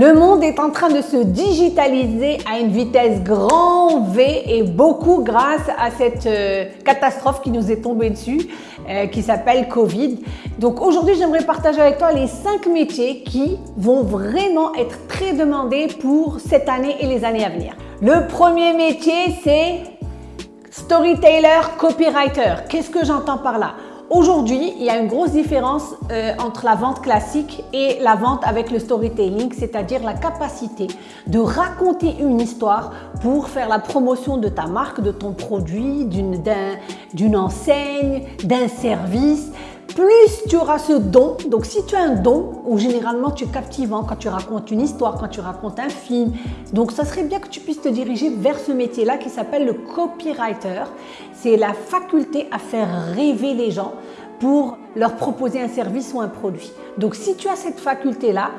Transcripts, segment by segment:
Le monde est en train de se digitaliser à une vitesse grand V et beaucoup grâce à cette euh, catastrophe qui nous est tombée dessus, euh, qui s'appelle Covid. Donc aujourd'hui, j'aimerais partager avec toi les cinq métiers qui vont vraiment être très demandés pour cette année et les années à venir. Le premier métier, c'est storyteller, copywriter. Qu'est-ce que j'entends par là? Aujourd'hui, il y a une grosse différence euh, entre la vente classique et la vente avec le storytelling, c'est-à-dire la capacité de raconter une histoire pour faire la promotion de ta marque, de ton produit, d'une enseigne, d'un service plus tu auras ce don, donc si tu as un don, où généralement tu es captivant quand tu racontes une histoire, quand tu racontes un film, donc ça serait bien que tu puisses te diriger vers ce métier-là qui s'appelle le copywriter. C'est la faculté à faire rêver les gens pour leur proposer un service ou un produit. Donc si tu as cette faculté-là,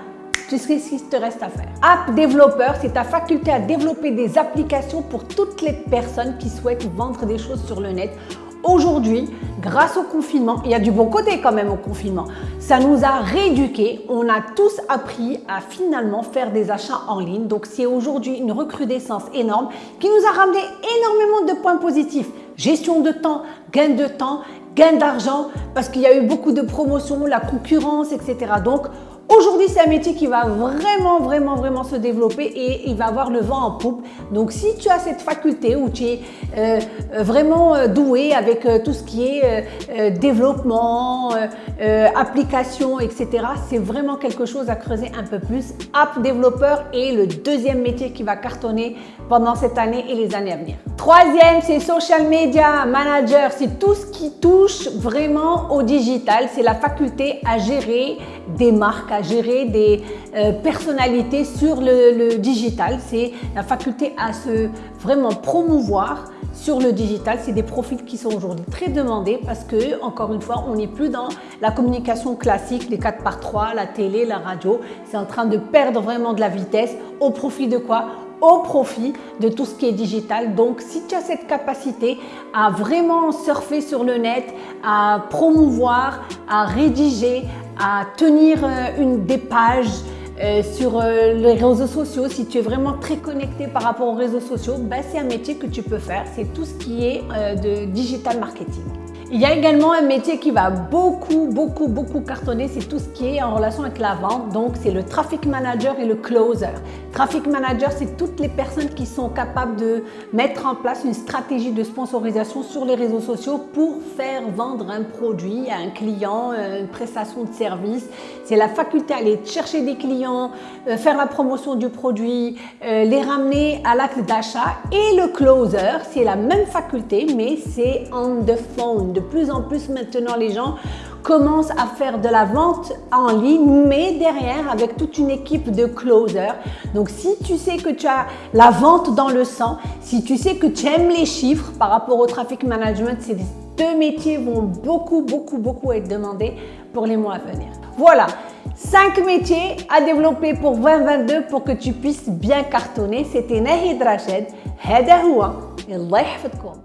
tu sais ce qu'il te reste à faire. App développeur, c'est ta faculté à développer des applications pour toutes les personnes qui souhaitent vendre des choses sur le net Aujourd'hui, grâce au confinement, il y a du bon côté quand même au confinement, ça nous a rééduqués, on a tous appris à finalement faire des achats en ligne. Donc c'est aujourd'hui une recrudescence énorme qui nous a ramené énormément de points positifs. Gestion de temps, gain de temps, gain d'argent, parce qu'il y a eu beaucoup de promotions, la concurrence, etc. Donc Aujourd'hui, c'est un métier qui va vraiment, vraiment, vraiment se développer et il va avoir le vent en poupe. Donc, si tu as cette faculté où tu es euh, vraiment euh, doué avec euh, tout ce qui est développement, application, etc., c'est vraiment quelque chose à creuser un peu plus. App développeur est le deuxième métier qui va cartonner pendant cette année et les années à venir. Troisième, c'est social media manager. C'est tout ce qui touche vraiment au digital. C'est la faculté à gérer des marques, gérer des euh, personnalités sur le, digital. C'est la faculté à se vraiment promouvoir sur le digital. C'est des profils qui sont aujourd'hui très demandés parce que, encore une fois, on n'est plus dans la communication classique, les 4 par 3, la télé, la radio. C'est en train de perdre vraiment de la vitesse au profit de quoi? Au profit de tout ce qui est digital. Donc, si tu as cette capacité à vraiment surfer sur le net, à promouvoir, à rédiger, à tenir euh, une, des pages euh, sur euh, les réseaux sociaux, si tu es vraiment très connecté par rapport aux réseaux sociaux, ben, c'est un métier que tu peux faire. C'est tout ce qui est de digital marketing. Il y a également un métier qui va beaucoup, beaucoup, beaucoup cartonner, c'est tout ce qui est en relation avec la vente. Donc, c'est le traffic manager et le closer. Traffic manager, c'est toutes les personnes qui sont capables de mettre en place une stratégie de sponsorisation sur les réseaux sociaux pour faire vendre un produit à un client, euh, une prestation de service. C'est la faculté à aller chercher des clients, euh, faire la promotion du produit, euh, les ramener à l'acte d'achat. Et le closer, c'est la même faculté, mais c'est on the phone, de plus en plus maintenant, les gens commencent à faire de la vente en ligne, mais derrière avec toute une équipe de closers. Donc, si tu sais que tu as la vente dans le sang, si tu sais que tu aimes les chiffres par rapport au traffic management, ces deux métiers vont beaucoup, beaucoup, beaucoup être demandés pour les mois à venir. Voilà, cinq métiers à développer pour 2022 pour que tu puisses bien cartonner. C'était Nahid Rached. هذا هو الله يحفظكم